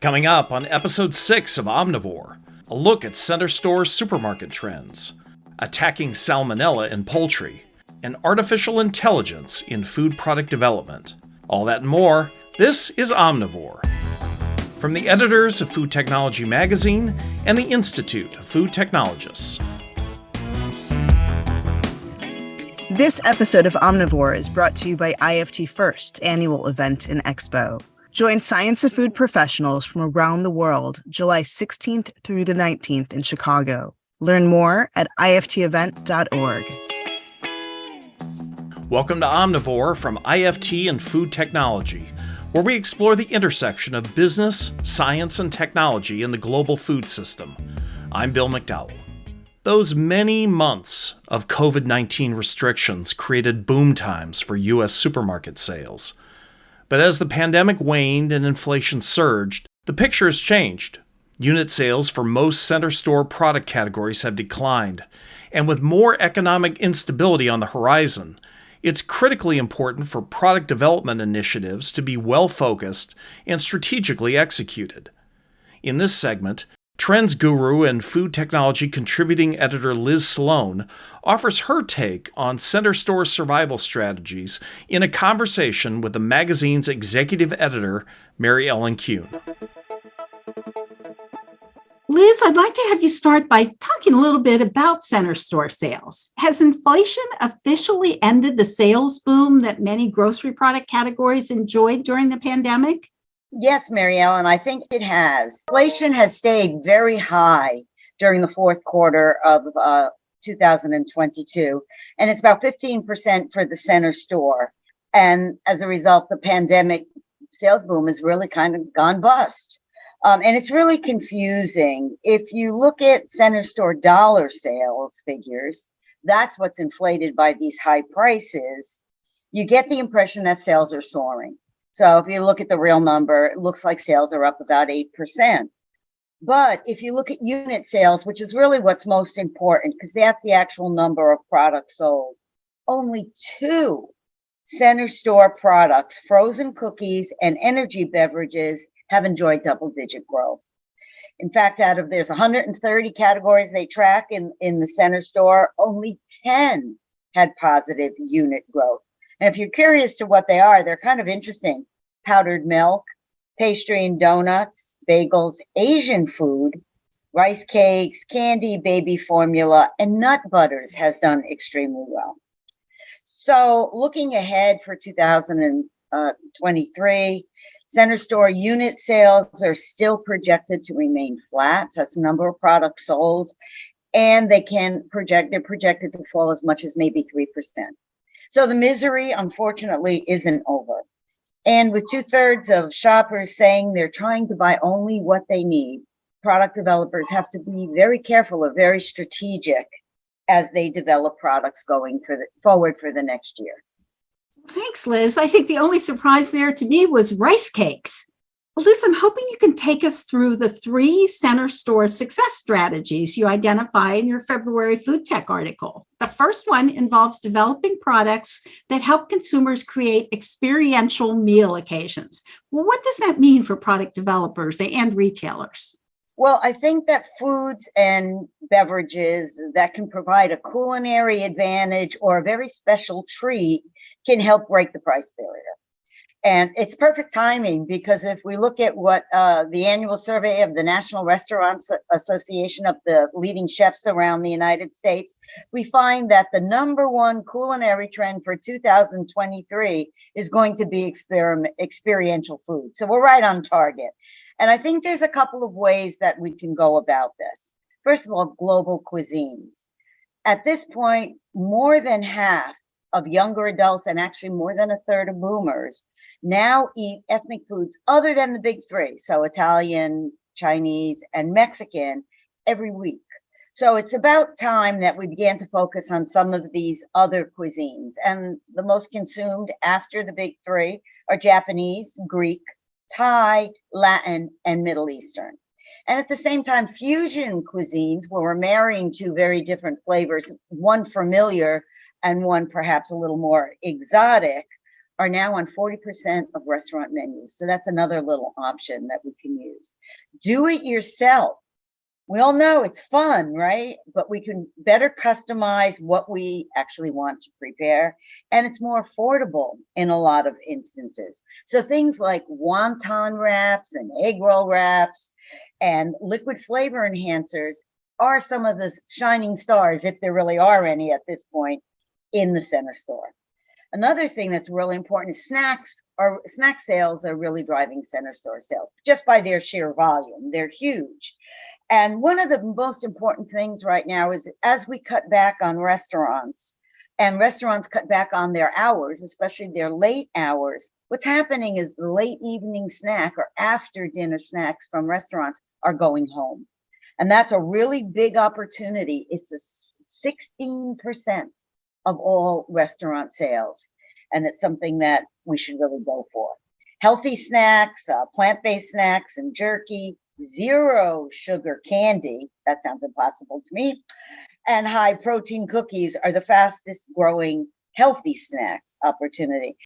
Coming up on episode 6 of Omnivore, a look at center store supermarket trends, attacking salmonella in poultry, and artificial intelligence in food product development. All that and more. This is Omnivore. From the editors of Food Technology Magazine and the Institute of Food Technologists. This episode of Omnivore is brought to you by IFT First annual event and expo. Join Science of Food professionals from around the world July 16th through the 19th in Chicago. Learn more at iftevent.org. Welcome to Omnivore from IFT and Food Technology, where we explore the intersection of business, science, and technology in the global food system. I'm Bill McDowell. Those many months of COVID 19 restrictions created boom times for U.S. supermarket sales. But as the pandemic waned and inflation surged, the picture has changed. Unit sales for most center store product categories have declined, and with more economic instability on the horizon, it's critically important for product development initiatives to be well focused and strategically executed. In this segment, Trends guru and food technology contributing editor Liz Sloan offers her take on center store survival strategies in a conversation with the magazine's executive editor, Mary Ellen Kuhn. Liz, I'd like to have you start by talking a little bit about center store sales. Has inflation officially ended the sales boom that many grocery product categories enjoyed during the pandemic? Yes, Mary Ellen, I think it has. Inflation has stayed very high during the fourth quarter of uh, 2022, and it's about 15% for the center store. And as a result, the pandemic sales boom has really kind of gone bust. Um, and it's really confusing. If you look at center store dollar sales figures, that's what's inflated by these high prices. You get the impression that sales are soaring. So if you look at the real number, it looks like sales are up about 8%. But if you look at unit sales, which is really what's most important, because that's the actual number of products sold, only two center store products, frozen cookies and energy beverages, have enjoyed double digit growth. In fact, out of there's 130 categories they track in, in the center store, only 10 had positive unit growth. And if you're curious to what they are, they're kind of interesting. Powdered milk, pastry and donuts, bagels, Asian food, rice cakes, candy, baby formula, and nut butters has done extremely well. So looking ahead for 2023, uh, center store unit sales are still projected to remain flat. So that's the number of products sold. And they can project, they're projected to fall as much as maybe 3%. So the misery, unfortunately, isn't over. And with two thirds of shoppers saying they're trying to buy only what they need, product developers have to be very careful or very strategic as they develop products going for the, forward for the next year. Thanks, Liz. I think the only surprise there to me was rice cakes. Liz, I'm hoping you can take us through the three center store success strategies you identify in your February Food Tech article. The first one involves developing products that help consumers create experiential meal occasions. Well, what does that mean for product developers and retailers? Well, I think that foods and beverages that can provide a culinary advantage or a very special treat can help break the price barrier. And it's perfect timing because if we look at what uh, the annual survey of the National Restaurants Association of the leading chefs around the United States, we find that the number one culinary trend for 2023 is going to be experiment, experiential food. So we're right on target. And I think there's a couple of ways that we can go about this. First of all, global cuisines. At this point, more than half of younger adults and actually more than a third of boomers now eat ethnic foods other than the big three. So Italian, Chinese, and Mexican every week. So it's about time that we began to focus on some of these other cuisines. And the most consumed after the big three are Japanese, Greek, Thai, Latin, and Middle Eastern. And at the same time, fusion cuisines, where we're marrying two very different flavors, one familiar and one perhaps a little more exotic, are now on 40% of restaurant menus. So that's another little option that we can use. Do it yourself. We all know it's fun, right? But we can better customize what we actually want to prepare. And it's more affordable in a lot of instances. So things like wonton wraps and egg roll wraps and liquid flavor enhancers are some of the shining stars, if there really are any at this point, in the center store. Another thing that's really important is snacks are snack sales are really driving center store sales just by their sheer volume. They're huge. And one of the most important things right now is as we cut back on restaurants and restaurants cut back on their hours, especially their late hours, what's happening is the late evening snack or after dinner snacks from restaurants are going home. And that's a really big opportunity. It's a 16% of all restaurant sales. And it's something that we should really go for. Healthy snacks, uh, plant-based snacks and jerky, zero sugar candy, that sounds impossible to me, and high protein cookies are the fastest growing healthy snacks opportunity.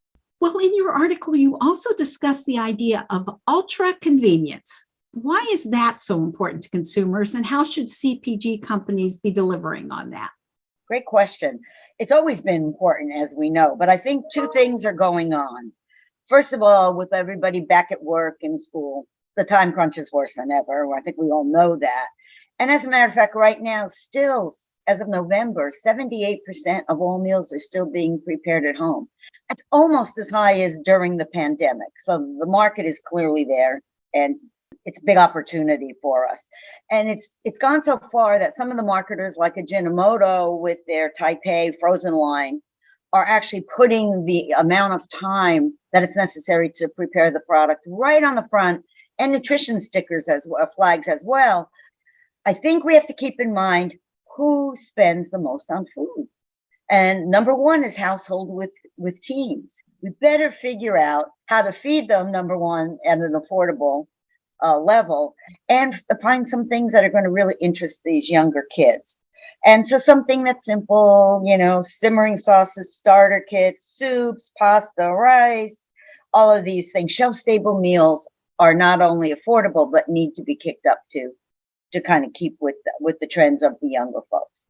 Well, in your article, you also discuss the idea of ultra convenience. Why is that so important to consumers and how should CPG companies be delivering on that? Great question. It's always been important, as we know, but I think two things are going on. First of all, with everybody back at work and school, the time crunch is worse than ever. I think we all know that. And as a matter of fact, right now, still as of November, 78% of all meals are still being prepared at home. That's almost as high as during the pandemic. So the market is clearly there and it's a big opportunity for us. And it's it's gone so far that some of the marketers like Ajinomoto with their Tai Pei frozen line are actually putting the amount of time that it's necessary to prepare the product right on the front and nutrition stickers as well, flags as well. I think we have to keep in mind who spends the most on food. And number one is household with, with teens. We better figure out how to feed them, number one, at an affordable uh, level, and find some things that are going to really interest these younger kids. And so something that's simple, you know, simmering sauces, starter kits, soups, pasta, rice, all of these things, shelf stable meals are not only affordable but need to be kicked up to to kind of keep with the, with the trends of the younger folks.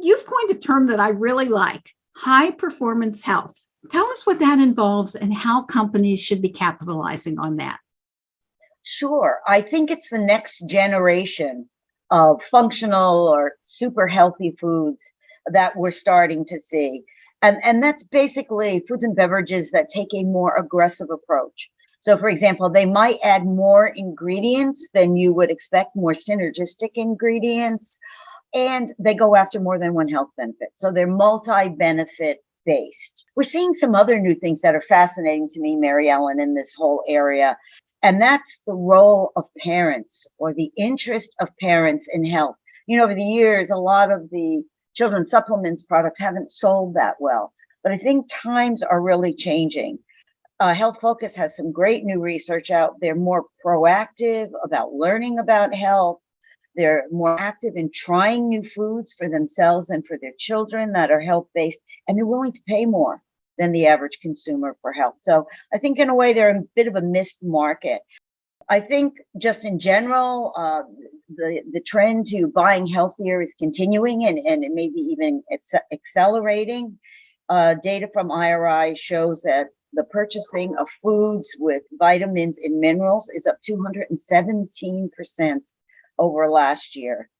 You've coined a term that I really like, high performance health. Tell us what that involves and how companies should be capitalizing on that. Sure. I think it's the next generation of functional or super healthy foods that we're starting to see. And, and that's basically foods and beverages that take a more aggressive approach. So for example, they might add more ingredients than you would expect, more synergistic ingredients, and they go after more than one health benefit. So they're multi-benefit based. We're seeing some other new things that are fascinating to me, Mary Ellen, in this whole area. And that's the role of parents or the interest of parents in health. You know, over the years, a lot of the children's supplements products haven't sold that well. But I think times are really changing uh, Health Focus has some great new research out. They're more proactive about learning about health. They're more active in trying new foods for themselves and for their children that are health based, and they're willing to pay more than the average consumer for health. So I think in a way they're a bit of a missed market. I think just in general, uh, the, the trend to buying healthier is continuing and, and it may be even accelerating. Uh, data from IRI shows that the purchasing of foods with vitamins and minerals is up 217% over last year.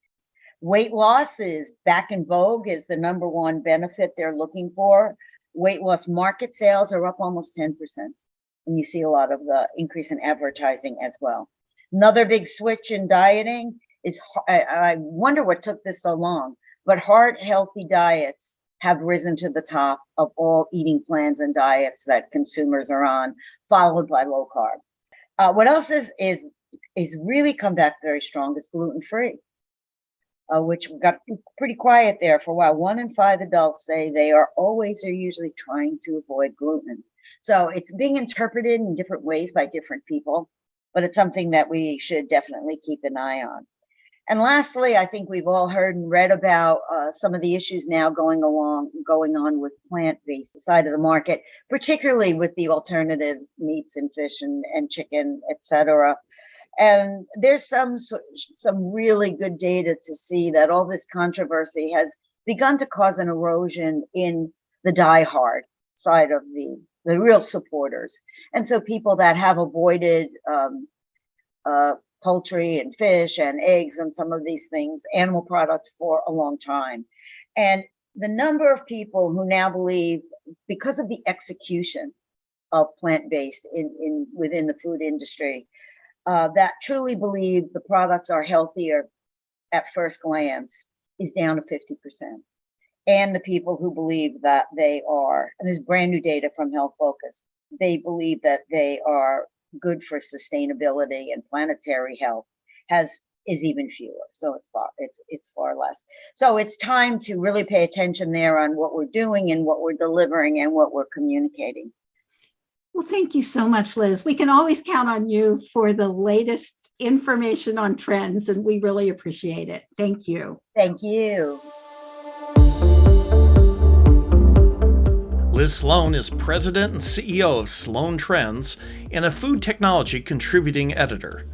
Weight loss is back in vogue is the number one benefit they're looking for. Weight loss market sales are up almost 10%. And you see a lot of the increase in advertising as well. Another big switch in dieting is, I, I wonder what took this so long, but heart healthy diets have risen to the top of all eating plans and diets that consumers are on, followed by low carb. Uh, what else is is is really come back very strong is gluten free, uh, which got pretty quiet there for a while. One in five adults say they are always or usually trying to avoid gluten. So it's being interpreted in different ways by different people, but it's something that we should definitely keep an eye on. And lastly, I think we've all heard and read about uh, some of the issues now going along, going on with plant-based side of the market, particularly with the alternative meats and fish and, and chicken, et cetera. And there's some some really good data to see that all this controversy has begun to cause an erosion in the diehard side of the the real supporters. And so people that have avoided um, uh, poultry and fish and eggs and some of these things, animal products for a long time. And the number of people who now believe because of the execution of plant-based in, in within the food industry, uh, that truly believe the products are healthier at first glance is down to 50%. And the people who believe that they are, and this brand new data from Health Focus, they believe that they are good for sustainability and planetary health has is even fewer. So it's far it's it's far less. So it's time to really pay attention there on what we're doing and what we're delivering and what we're communicating. Well, thank you so much, Liz. We can always count on you for the latest information on trends, and we really appreciate it. Thank you. Thank you. Liz Sloan is president and CEO of Sloan Trends and a food technology contributing editor.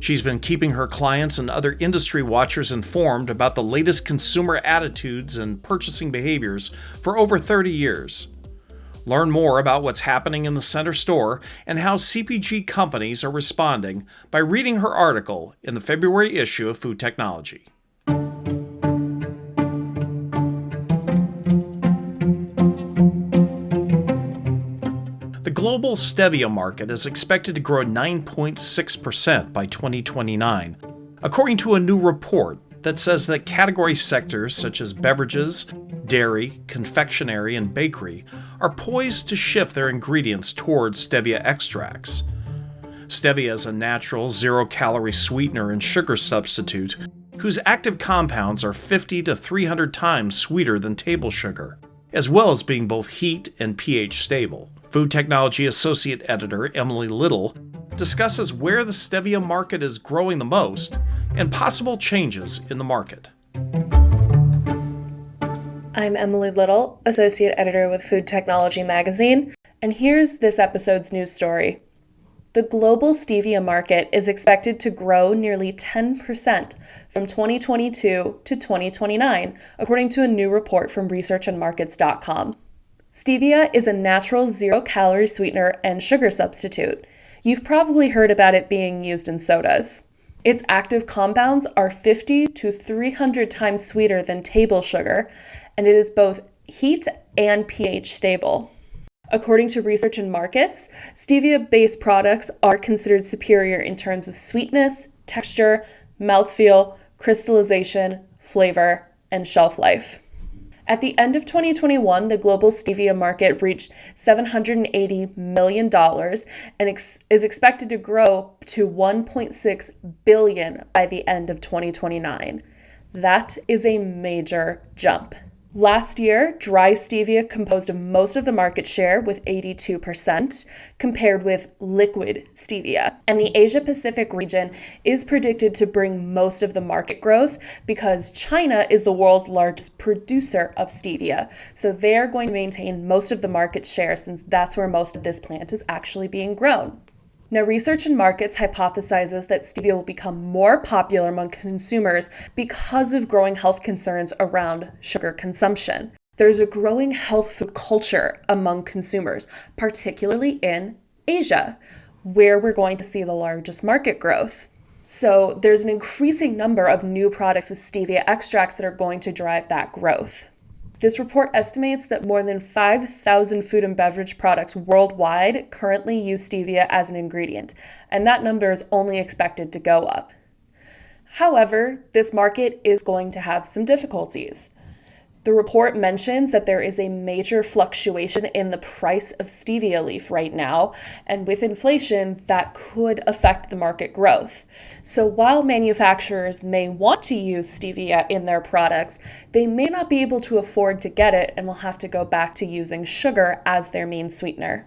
She's been keeping her clients and other industry watchers informed about the latest consumer attitudes and purchasing behaviors for over 30 years. Learn more about what's happening in the center store and how CPG companies are responding by reading her article in the February issue of Food Technology. The global stevia market is expected to grow 9.6% by 2029, according to a new report that says that category sectors such as beverages, dairy, confectionery, and bakery are poised to shift their ingredients towards stevia extracts. Stevia is a natural zero calorie sweetener and sugar substitute whose active compounds are 50 to 300 times sweeter than table sugar, as well as being both heat and pH stable. Food Technology Associate Editor Emily Little discusses where the stevia market is growing the most and possible changes in the market. I'm Emily Little, Associate Editor with Food Technology Magazine, and here's this episode's news story. The global stevia market is expected to grow nearly 10% from 2022 to 2029, according to a new report from researchandmarkets.com. Stevia is a natural zero calorie sweetener and sugar substitute. You've probably heard about it being used in sodas. Its active compounds are 50 to 300 times sweeter than table sugar, and it is both heat and pH stable. According to Research and Markets, stevia based products are considered superior in terms of sweetness, texture, mouthfeel, crystallization, flavor, and shelf life. At the end of 2021, the global stevia market reached $780 million and ex- is expected to grow to 1.6 billion by the end of 2029. That is a major jump. Last year, dry stevia composed of most of the market share with 82%, compared with liquid stevia. And the Asia Pacific region is predicted to bring most of the market growth because China is the world's largest producer of stevia. So they're going to maintain most of the market share since that's where most of this plant is actually being grown. Now, Research and Markets hypothesizes that stevia will become more popular among consumers because of growing health concerns around sugar consumption. There's a growing health food culture among consumers, particularly in Asia, where we're going to see the largest market growth. So, there's an increasing number of new products with stevia extracts that are going to drive that growth. This report estimates that more than 5,000 food and beverage products worldwide currently use stevia as an ingredient, and that number is only expected to go up. However, this market is going to have some difficulties. The report mentions that there is a major fluctuation in the price of stevia leaf right now, and with inflation, that could affect the market growth. So, while manufacturers may want to use stevia in their products, they may not be able to afford to get it and will have to go back to using sugar as their main sweetener.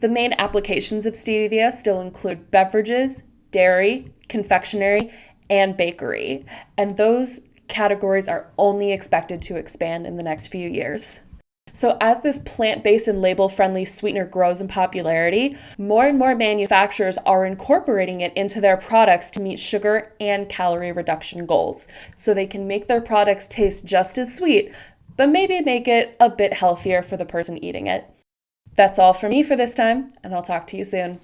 The main applications of stevia still include beverages, dairy, confectionery, and bakery. And those categories are only expected to expand in the next few years. So, as this plant based and label friendly sweetener grows in popularity, more and more manufacturers are incorporating it into their products to meet sugar and calorie reduction goals. So, they can make their products taste just as sweet, but maybe make it a bit healthier for the person eating it. That's all for me for this time, and I'll talk to you soon.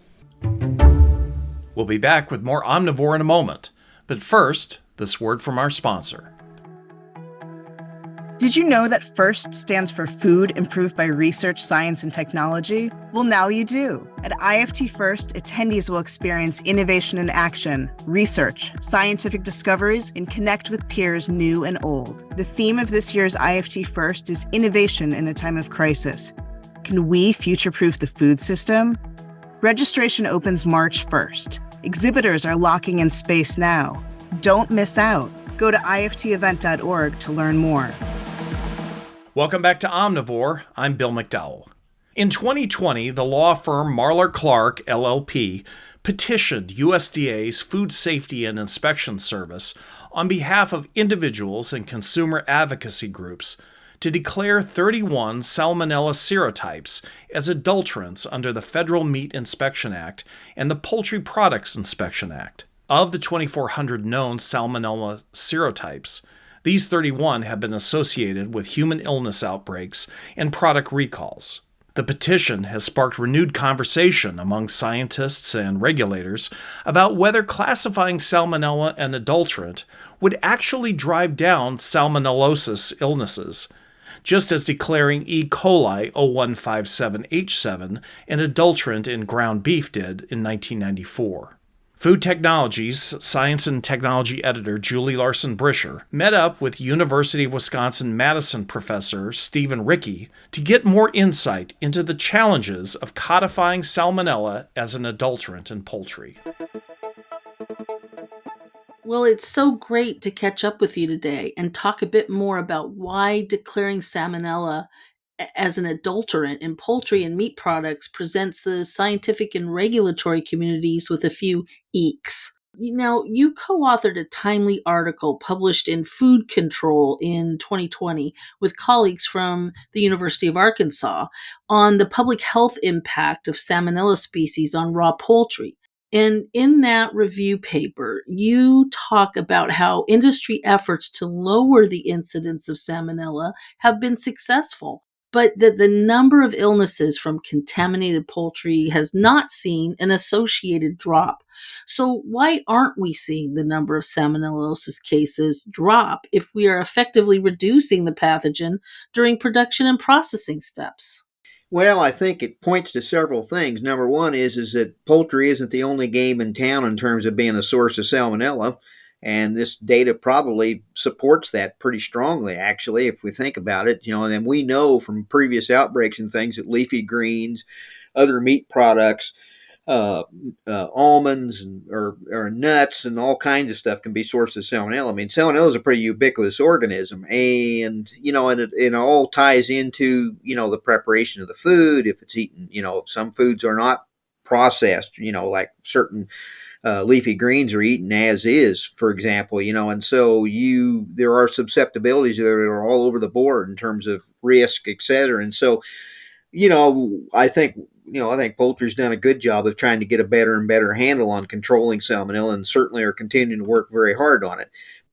We'll be back with more Omnivore in a moment. But first, this word from our sponsor. Did you know that FIRST stands for Food Improved by Research, Science, and Technology? Well, now you do. At IFT FIRST, attendees will experience innovation in action, research, scientific discoveries, and connect with peers new and old. The theme of this year's IFT FIRST is Innovation in a Time of Crisis. Can we future proof the food system? Registration opens March 1st. Exhibitors are locking in space now. Don't miss out. Go to iftevent.org to learn more. Welcome back to Omnivore. I'm Bill McDowell. In 2020, the law firm Marler Clark LLP petitioned USDA's Food Safety and Inspection Service on behalf of individuals and consumer advocacy groups to declare 31 Salmonella serotypes as adulterants under the Federal Meat Inspection Act and the Poultry Products Inspection Act. Of the 2,400 known Salmonella serotypes, these 31 have been associated with human illness outbreaks and product recalls. The petition has sparked renewed conversation among scientists and regulators about whether classifying salmonella an adulterant would actually drive down salmonellosis illnesses, just as declaring E. coli 0157H7 an adulterant in ground beef did in 1994. Food Technologies Science and Technology editor Julie Larson Bricher met up with University of Wisconsin Madison professor Steven Ricke to get more insight into the challenges of codifying salmonella as an adulterant in poultry. Well, it's so great to catch up with you today and talk a bit more about why declaring salmonella as an adulterant in poultry and meat products presents the scientific and regulatory communities with a few eeks. Now, you co authored a timely article published in Food Control in 2020 with colleagues from the University of Arkansas on the public health impact of salmonella species on raw poultry. And in that review paper, you talk about how industry efforts to lower the incidence of salmonella have been successful but that the number of illnesses from contaminated poultry has not seen an associated drop. So, why aren't we seeing the number of salmonellosis cases drop if we are effectively reducing the pathogen during production and processing steps? Well, I think it points to several things. Number one is is that poultry isn't the only game in town in terms of being a source of salmonella. And this data probably supports that pretty strongly, actually, if we think about it. You know, and we know from previous outbreaks and things that leafy greens, other meat products, uh, uh, almonds and, or, or, nuts and all kinds of stuff can be sources of salmonella. I mean, salmonella is a pretty ubiquitous organism, and you know, and it, it all ties into you know the preparation of the food. If it's eaten, you know, some foods are not processed. You know, like certain uh, leafy greens are eaten as is, for example, you know, and so you there are susceptibilities that are all over the board in terms of risk, et cetera. And so, you know, I think you know I think poultry's done a good job of trying to get a better and better handle on controlling salmonella, and certainly are continuing to work very hard on it.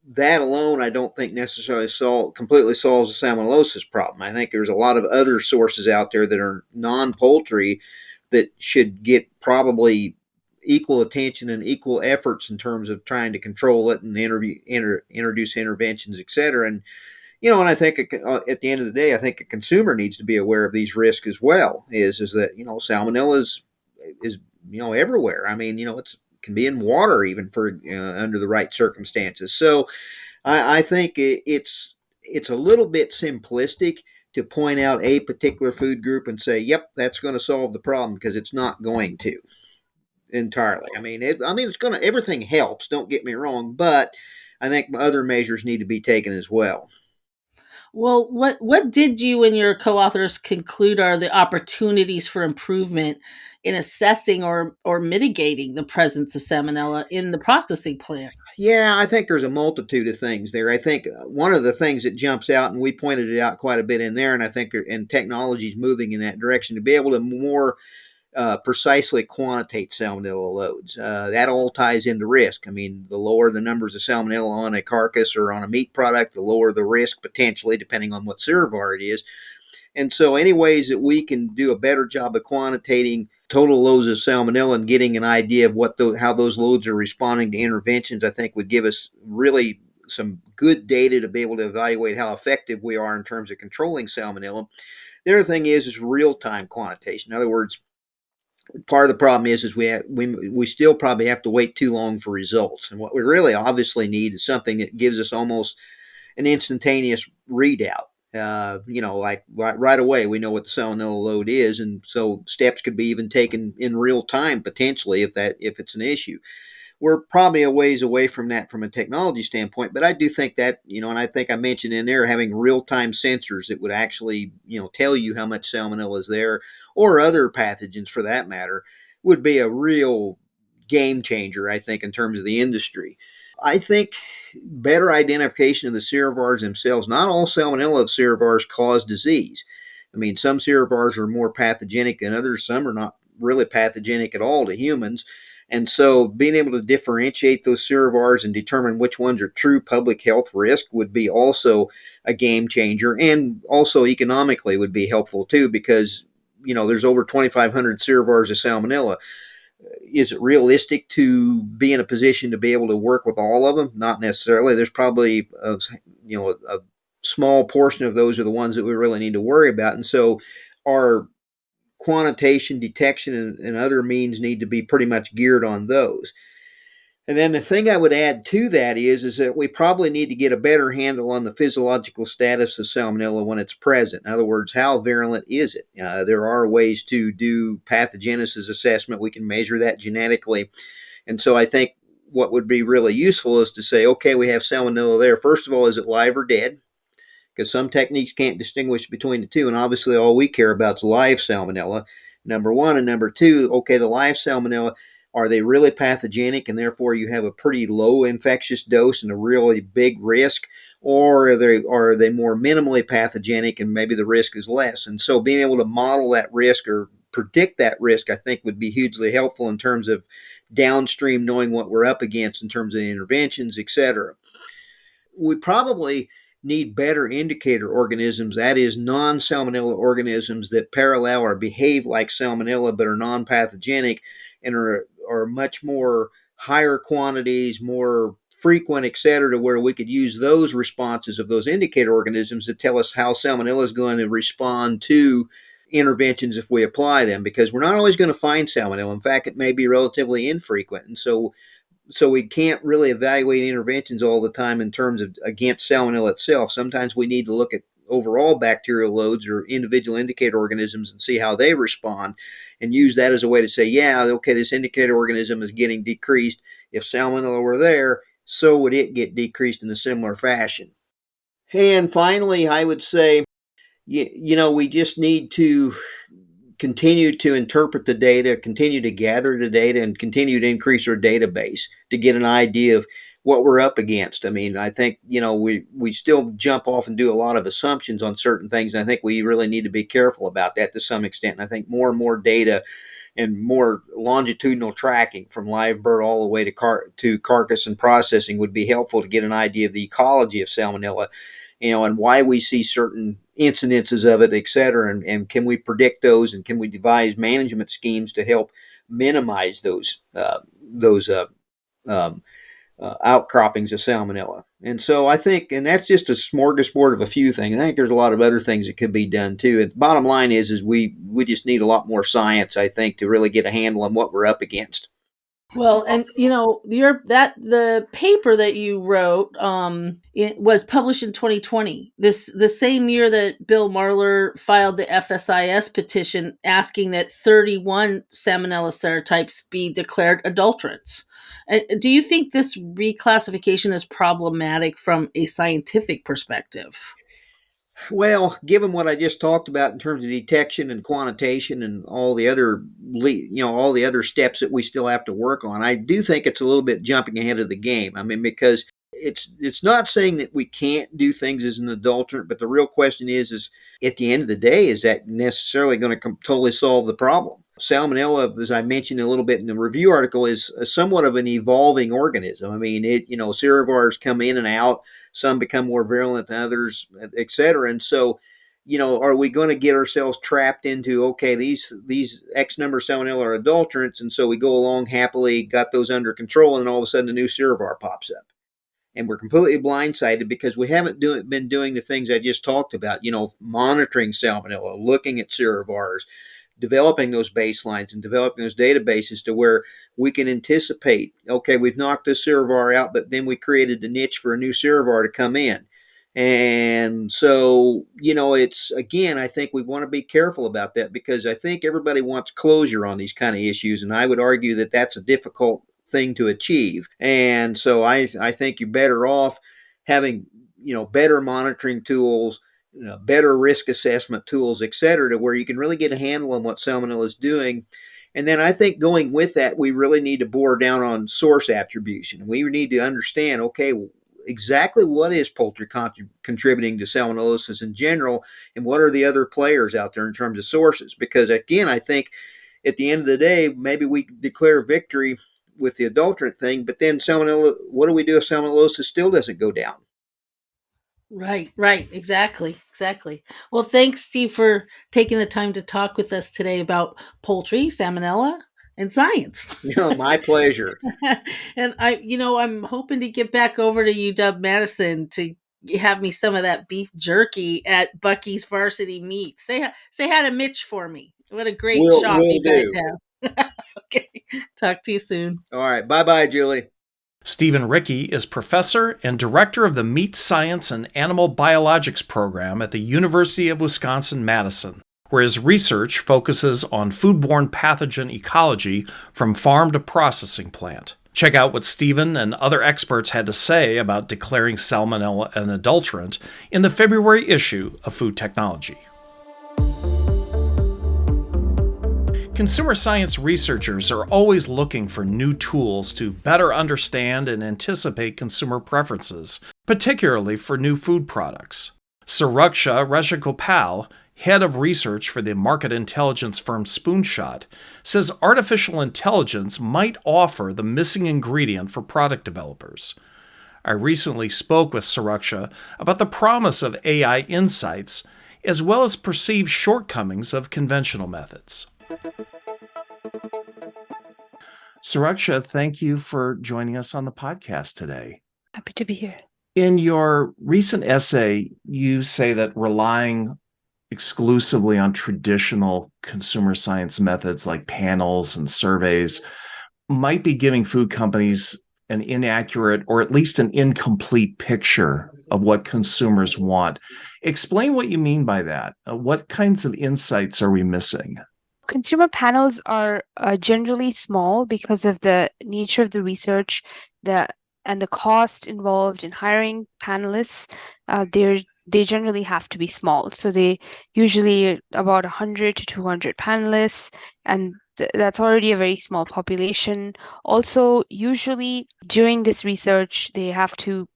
That alone, I don't think necessarily solve, completely solves the salmonellosis problem. I think there's a lot of other sources out there that are non-poultry that should get probably equal attention and equal efforts in terms of trying to control it and interview, inter, introduce interventions, et cetera. And you know, and I think uh, at the end of the day, I think a consumer needs to be aware of these risks as well. Is is that you know salmonella is is you know everywhere. I mean, you know, it's can be in water even for uh, under the right circumstances. So, I, I think it, it's it's a little bit simplistic to point out a particular food group and say, "Yep, that's going to solve the problem," because it's not going to entirely. I mean, it, I mean, it's going to everything helps. Don't get me wrong, but I think other measures need to be taken as well. Well, what what did you and your co-authors conclude are the opportunities for improvement in assessing or or mitigating the presence of salmonella in the processing plant? Yeah, I think there's a multitude of things there. I think uh, one of the things that jumps out, and we pointed it out quite a bit in there, and I think and technology is moving in that direction to be able to more uh, precisely quantitate salmonella loads. Uh, that all ties into risk. I mean, the lower the numbers of salmonella on a carcass or on a meat product, the lower the risk potentially, depending on what serovar it is. And so, any ways that we can do a better job of quantitating total loads of salmonella and getting an idea of what the, how those loads are responding to interventions, I think would give us really some good data to be able to evaluate how effective we are in terms of controlling salmonella. The other thing is is real time quantitation. In other words, part of the problem is is we have, we we still probably have to wait too long for results. And what we really obviously need is something that gives us almost an instantaneous readout. Uh, you know, like right, right away, we know what the salmonella load is, and so steps could be even taken in real time potentially if that if it's an issue we're probably a ways away from that from a technology standpoint. But I do think that, you know, and I think I mentioned in there having real time sensors that would actually, you know, tell you how much salmonella is there or other pathogens for that matter would be a real game changer, I think, in terms of the industry. I think better identification of the serovars themselves. Not all salmonella serovars cause disease. I mean, some serovars are more pathogenic than others. Some are not really pathogenic at all to humans. And so being able to differentiate those serovars and determine which ones are true public health risk would be also a game changer and also economically would be helpful too because you know there's over 2500 serovars of salmonella. Is it realistic to be in a position to be able to work with all of them? Not necessarily. There's probably a, you know a, a small portion of those are the ones that we really need to worry about. And so our quantitation, detection, and, and other means need to be pretty much geared on those. And then the thing I would add to that is, is that we probably need to get a better handle on the physiological status of salmonella when it's present. In other words, how virulent is it? Uh, there are ways to do pathogenesis assessment. We can measure that genetically. And so I think what would be really useful is to say, okay, we have salmonella there. First of all, is it live or dead? Because some techniques can't distinguish between the two. And obviously, all we care about is live salmonella, number one. And number two, okay, the live salmonella, are they really pathogenic and therefore you have a pretty low infectious dose and a really big risk? Or are they, are they more minimally pathogenic and maybe the risk is less? And so being able to model that risk or predict that risk, I think, would be hugely helpful in terms of downstream knowing what we're up against in terms of interventions, et cetera. We probably need better indicator organisms, that is, non salmonella organisms that parallel or behave like salmonella but are non pathogenic and are, are much more higher quantities, more frequent, et cetera, to where we could use those responses of those indicator organisms to tell us how salmonella is going to respond to interventions if we apply them because we're not always going to find salmonella. In fact, it may be relatively infrequent. And so so we can't really evaluate interventions all the time in terms of against salmonella itself. Sometimes we need to look at overall bacterial loads or individual indicator organisms and see how they respond and use that as a way to say, yeah, okay, this indicator organism is getting decreased. If salmonella were there, so would it get decreased in a similar fashion. And finally, I would say, you, you know, we just need to continue to interpret the data, continue to gather the data, and continue to increase our database to get an idea of what we're up against. I mean, I think you know we we still jump off and do a lot of assumptions on certain things, and I think we really need to be careful about that to some extent. And I think more and more data and more longitudinal tracking from live bird all the way to car to carcass and processing would be helpful to get an idea of the ecology of salmonella, you know, and why we see certain incidences of it, et cetera, and, and can we predict those and can we devise management schemes to help minimize those uh, those uh, um, uh, outcroppings of salmonella. And so I think, and that's just a smorgasbord of a few things. I think there's a lot of other things that could be done too. And the bottom line is, is we we just need a lot more science, I think, to really get a handle on what we're up against. Well, and you know, your that the paper that you wrote um it was published in 2020. This the same year that Bill Marler filed the FSIS petition asking that 31 salmonella serotypes be declared adulterants. Do you think this reclassification is problematic from a scientific perspective? Well, given what I just talked about in terms of detection and quantitation and all the other, you know, all the other steps that we still have to work on, I do think it's a little bit jumping ahead of the game. I mean, because it's it's not saying that we can't do things as an adulterant, but the real question is, is at the end of the day, is that necessarily going to totally solve the problem? Salmonella, as I mentioned a little bit in the review article, is uh, somewhat of an evolving organism. I mean, it you know, serovars come in and out. Some become more virulent than others, et cetera. And so, you know, are we going to get ourselves trapped into okay, these these X number of salmonella are adulterants, and so we go along happily, got those under control, and all of a sudden a new serovar pops up and we're completely blindsided because we haven't do, been doing the things I just talked about, you know, monitoring salmonella, looking at serovars, developing those baselines and developing those databases to where we can anticipate, okay, we've knocked this serovar out, but then we created a niche for a new serovar to come in. And so, you know, it's again, I think we want to be careful about that because I think everybody wants closure on these kind of issues. And I would argue that that's a difficult thing to achieve. And so I, I think you're better off having, you know, better monitoring tools, know, better risk assessment tools, et cetera, to where you can really get a handle on what salmonella is doing. And then I think going with that, we really need to bore down on source attribution. We need to understand, okay, exactly what is poultry contributing to salmonellosis in general, and what are the other players out there in terms of sources? Because again, I think at the end of the day, maybe we declare victory with the adulterant thing, but then salmonella, what do we do if salmonellosis still doesn't go down? Right, right, exactly, exactly. Well, thanks, Steve, for taking the time to talk with us today about poultry, salmonella, and science. know, my pleasure. and I, you know, I'm hoping to get back over to UW Madison to have me some of that beef jerky at Bucky's Varsity Meat. Say say hi to Mitch for me. What a great we'll, shop we'll you guys do. have. okay. Talk to you soon. All right. Bye bye, Julie. Steven Ricke is professor and director of the Meat Science and Animal Biologics program at the University of Wisconsin Madison, where his research focuses on foodborne pathogen ecology from farm to processing plant. Check out what Steven and other experts had to say about declaring salmonella an adulterant in the February issue of Food Technology. Consumer science researchers are always looking for new tools to better understand and anticipate consumer preferences, particularly for new food products. Suraksha Rajagopal, head of research for the market intelligence firm Spoonshot, says artificial intelligence might offer the missing ingredient for product developers. I recently spoke with Suraksha about the promise of AI insights, as well as perceived shortcomings of conventional methods. Suraksha, thank you for joining us on the podcast today. Happy to be here. In your recent essay, you say that relying exclusively on traditional consumer science methods like panels and surveys might be giving food companies an inaccurate or at least an incomplete picture of what consumers want. Explain what you mean by that. Uh, what kinds of insights are we missing? Consumer panels are uh, generally small because of the nature of the research, the and the cost involved in hiring panelists. Uh, they're they generally have to be small, so they usually about 100 to 200 panelists, and th- that's already a very small population. Also, usually during this research, they have to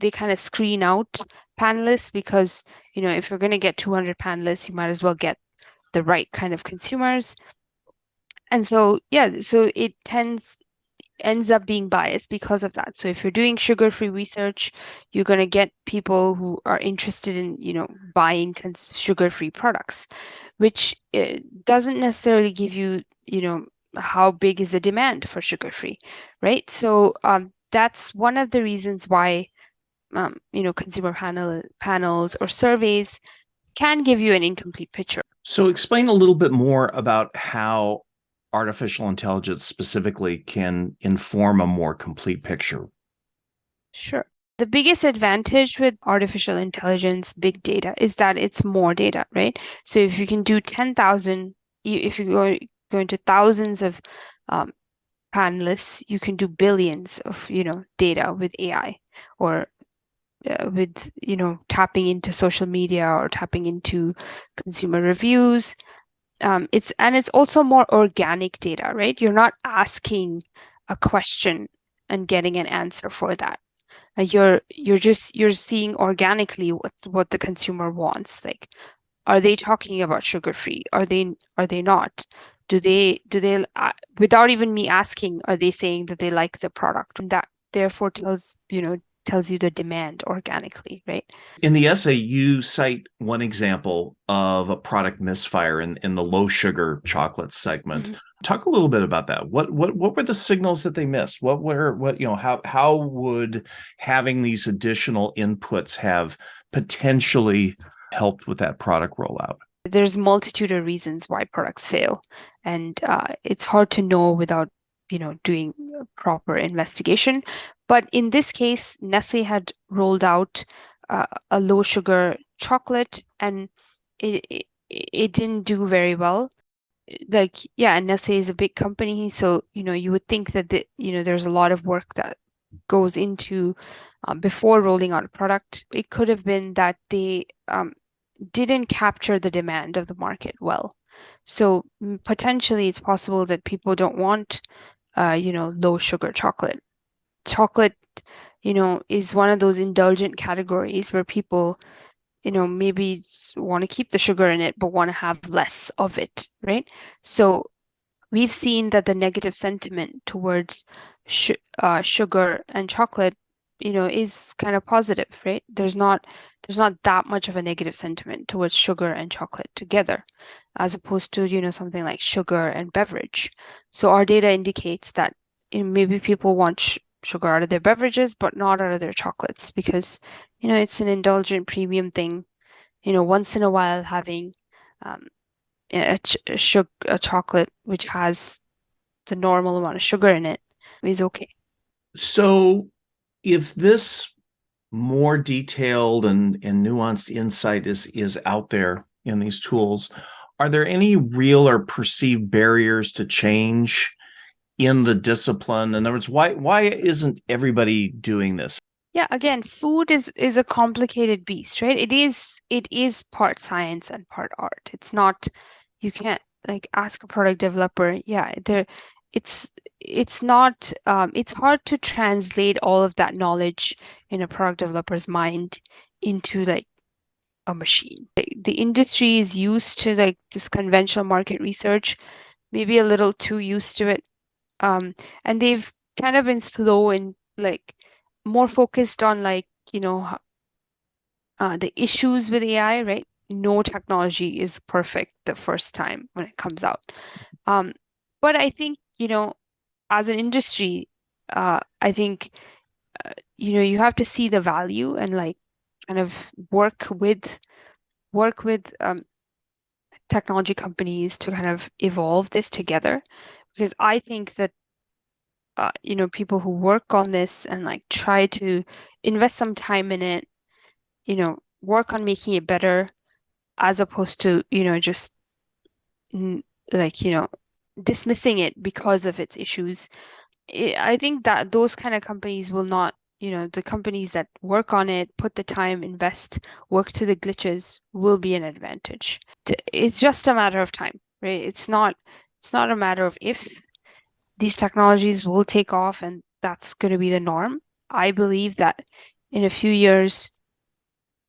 they kind of screen out panelists because you know if you're going to get 200 panelists you might as well get the right kind of consumers. And so yeah so it tends ends up being biased because of that. So if you're doing sugar free research you're going to get people who are interested in you know buying sugar free products which eh, doesn't necessarily give you you know how big is the demand for sugar free right? So um, that's one of the reasons why um, you know consumer panel panels or surveys can give you an incomplete picture so, explain a little bit more about how artificial intelligence specifically can inform a more complete picture. Sure. The biggest advantage with artificial intelligence, big data, is that it's more data, right? So, if you can do 10,000, if you go, go into thousands of um, panelists, you can do billions of, you know, data with AI or uh, with you know tapping into social media or tapping into consumer reviews. Um, it's and it's also more organic data right? You're not asking a question and getting an answer for that. Uh, you're you're just you're seeing organically what what the consumer wants. Like are they talking about sugar free? Are they are they not? Do they do they uh, without even me asking are they saying that they like the product? And that therefore tells you know tells you the demand organically, right? In the essay, you cite one example of a product misfire in, in the low sugar chocolate segment. Mm-hmm. Talk a little bit about that. What what what were the signals that they missed? What were what you know how how would having these additional inputs have potentially helped with that product rollout? There's multitude of reasons why products fail, and uh, it's hard to know without you know doing proper investigation. But in this case Nestlé had rolled out uh, a low sugar chocolate and it, it, it didn't do very well. Like yeah Nestlé is a big company so you know you would think that the, you know there's a lot of work that goes into um, before rolling out a product. It could have been that they um, didn't capture the demand of the market well so potentially it's possible that people don't want uh, you know, low sugar chocolate. Chocolate, you know, is one of those indulgent categories where people, you know, maybe want to keep the sugar in it, but want to have less of it, right? So we've seen that the negative sentiment towards sh- uh, sugar and chocolate you know is kind of positive right? There's not there's not that much of a negative sentiment towards sugar and chocolate together as opposed to you know something like sugar and beverage. So our data indicates that you know, maybe people want sugar out of their beverages but not out of their chocolates because you know it's an indulgent premium thing. You know once in a while having um, a, ch- a, sugar, a chocolate which has the normal amount of sugar in it is okay. So if this more detailed and, and nuanced insight is is out there in these tools are there any real or perceived barriers to change in the discipline? In other words why why isn't everybody doing this? Yeah again food is is a complicated beast right? It is it is part science and part art. It's not you can't like ask a product developer yeah there it's it's not um, it's hard to translate all of that knowledge in a product developer's mind into like a machine. The industry is used to like this conventional market research maybe a little too used to it um, and they've kind of been slow and like more focused on like you know uh, the issues with ai right? No technology is perfect the first time when it comes out. Um, but i think you know as an industry, uh, I think uh, you know you have to see the value and like kind of work with work with um, technology companies to kind of evolve this together. Because I think that uh, you know people who work on this and like try to invest some time in it, you know, work on making it better as opposed to you know just like you know dismissing it because of its issues. I think that those kind of companies will not you know the companies that work on it put the time invest work through the glitches will be an advantage. It's just a matter of time right? It's not it's not a matter of if these technologies will take off and that's going to be the norm. I believe that in a few years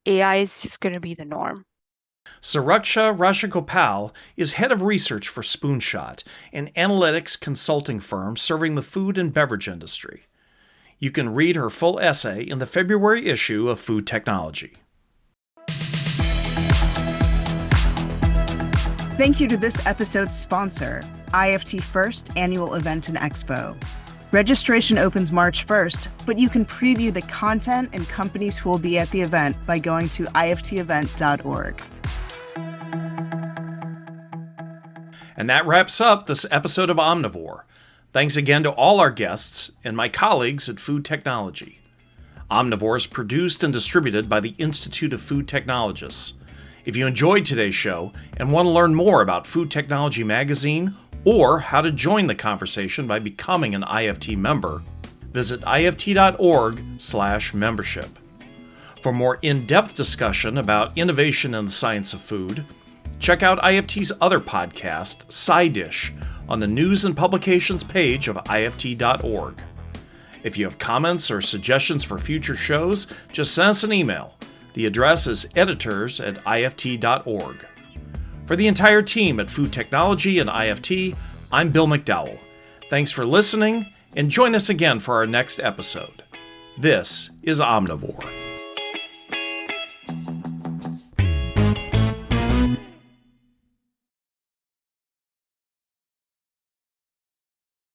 ai is just going to be the norm Suraksha Rajagopal is head of research for Spoonshot, an analytics consulting firm serving the food and beverage industry. You can read her full essay in the February issue of Food Technology. Thank you to this episode's sponsor, IFT First Annual Event and Expo. Registration opens March 1st, but you can preview the content and companies who will be at the event by going to iftevent.org. And that wraps up this episode of Omnivore. Thanks again to all our guests and my colleagues at Food Technology. Omnivore is produced and distributed by the Institute of Food Technologists. If you enjoyed today's show and want to learn more about Food Technology Magazine or how to join the conversation by becoming an IFT member, visit ift.org/membership. For more in depth discussion about innovation in the science of food, check out IFT's other podcast, SciDish, on the news and publications page of IFT.org. If you have comments or suggestions for future shows, just send us an email. The address is editors at IFT.org. For the entire team at Food Technology and IFT, I'm Bill McDowell. Thanks for listening, and join us again for our next episode. This is Omnivore.